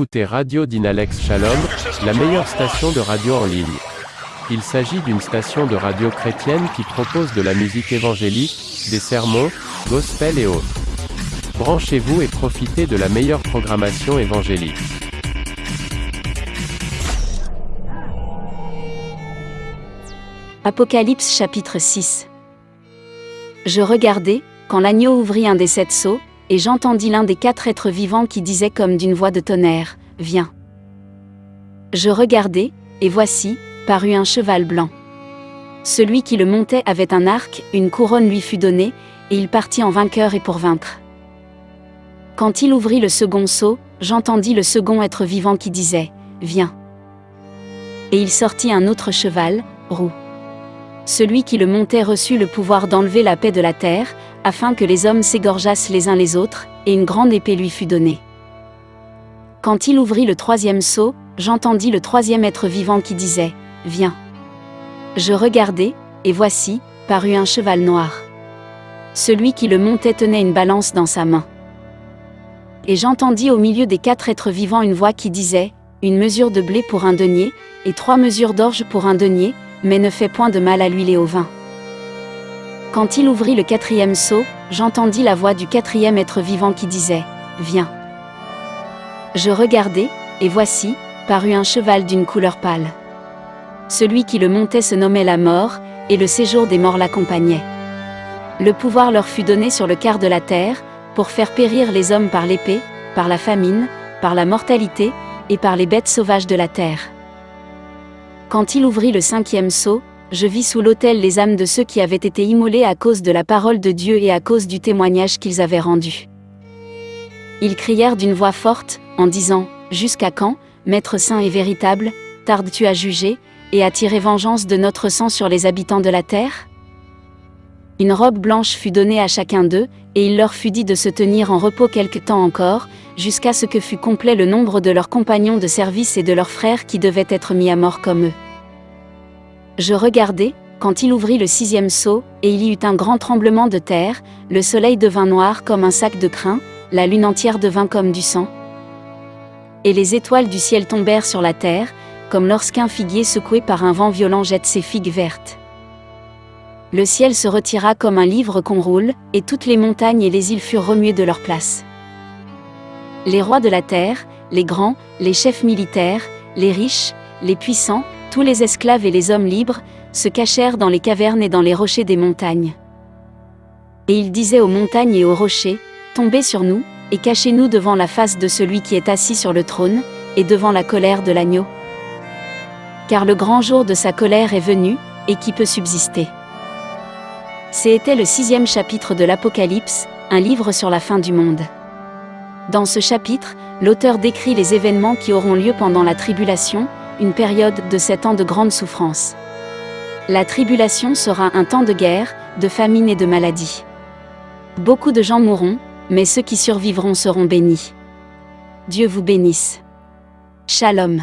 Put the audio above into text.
écoutez Radio Dynalex Shalom, la meilleure station de radio en ligne. Il s'agit d'une station de radio chrétienne qui propose de la musique évangélique, des sermons, gospel et autres. Branchez-vous et profitez de la meilleure programmation évangélique. Apocalypse chapitre 6 Je regardai, quand l'agneau ouvrit un des sept sceaux, et j'entendis l'un des quatre êtres vivants qui disait comme d'une voix de tonnerre, Viens. Je regardai, et voici, parut un cheval blanc. Celui qui le montait avait un arc, une couronne lui fut donnée, et il partit en vainqueur et pour vaincre. Quand il ouvrit le second sceau, j'entendis le second être vivant qui disait, Viens. Et il sortit un autre cheval, roux. Celui qui le montait reçut le pouvoir d'enlever la paix de la terre, afin que les hommes s'égorgeassent les uns les autres, et une grande épée lui fut donnée. Quand il ouvrit le troisième sceau, j'entendis le troisième être vivant qui disait, Viens. Je regardai, et voici, parut un cheval noir. Celui qui le montait tenait une balance dans sa main. Et j'entendis au milieu des quatre êtres vivants une voix qui disait, Une mesure de blé pour un denier, et trois mesures d'orge pour un denier, mais ne fais point de mal à l'huile et au vin. Quand il ouvrit le quatrième seau, j'entendis la voix du quatrième être vivant qui disait, Viens. Je regardai, et voici, parut un cheval d'une couleur pâle. Celui qui le montait se nommait la mort, et le séjour des morts l'accompagnait. Le pouvoir leur fut donné sur le quart de la terre, pour faire périr les hommes par l'épée, par la famine, par la mortalité, et par les bêtes sauvages de la terre. Quand il ouvrit le cinquième sceau, je vis sous l'autel les âmes de ceux qui avaient été immolés à cause de la parole de Dieu et à cause du témoignage qu'ils avaient rendu. Ils crièrent d'une voix forte, en disant, Jusqu'à quand, Maître saint et véritable, tardes-tu à juger, et à tirer vengeance de notre sang sur les habitants de la terre? Une robe blanche fut donnée à chacun d'eux, et il leur fut dit de se tenir en repos quelque temps encore, jusqu'à ce que fût complet le nombre de leurs compagnons de service et de leurs frères qui devaient être mis à mort comme eux. Je regardai, quand il ouvrit le sixième sceau, et il y eut un grand tremblement de terre, le soleil devint noir comme un sac de crin, la lune entière devint comme du sang. Et les étoiles du ciel tombèrent sur la terre, comme lorsqu'un figuier secoué par un vent violent jette ses figues vertes. Le ciel se retira comme un livre qu'on roule, et toutes les montagnes et les îles furent remuées de leur place. Les rois de la terre, les grands, les chefs militaires, les riches, les puissants, tous les esclaves et les hommes libres, se cachèrent dans les cavernes et dans les rochers des montagnes. Et ils disaient aux montagnes et aux rochers, Tombez sur nous, et cachez-nous devant la face de celui qui est assis sur le trône, et devant la colère de l'agneau. Car le grand jour de sa colère est venu, et qui peut subsister. C'était le sixième chapitre de l'Apocalypse, un livre sur la fin du monde. Dans ce chapitre, l'auteur décrit les événements qui auront lieu pendant la tribulation, une période de sept ans de grande souffrance. La tribulation sera un temps de guerre, de famine et de maladie. Beaucoup de gens mourront, mais ceux qui survivront seront bénis. Dieu vous bénisse. Shalom.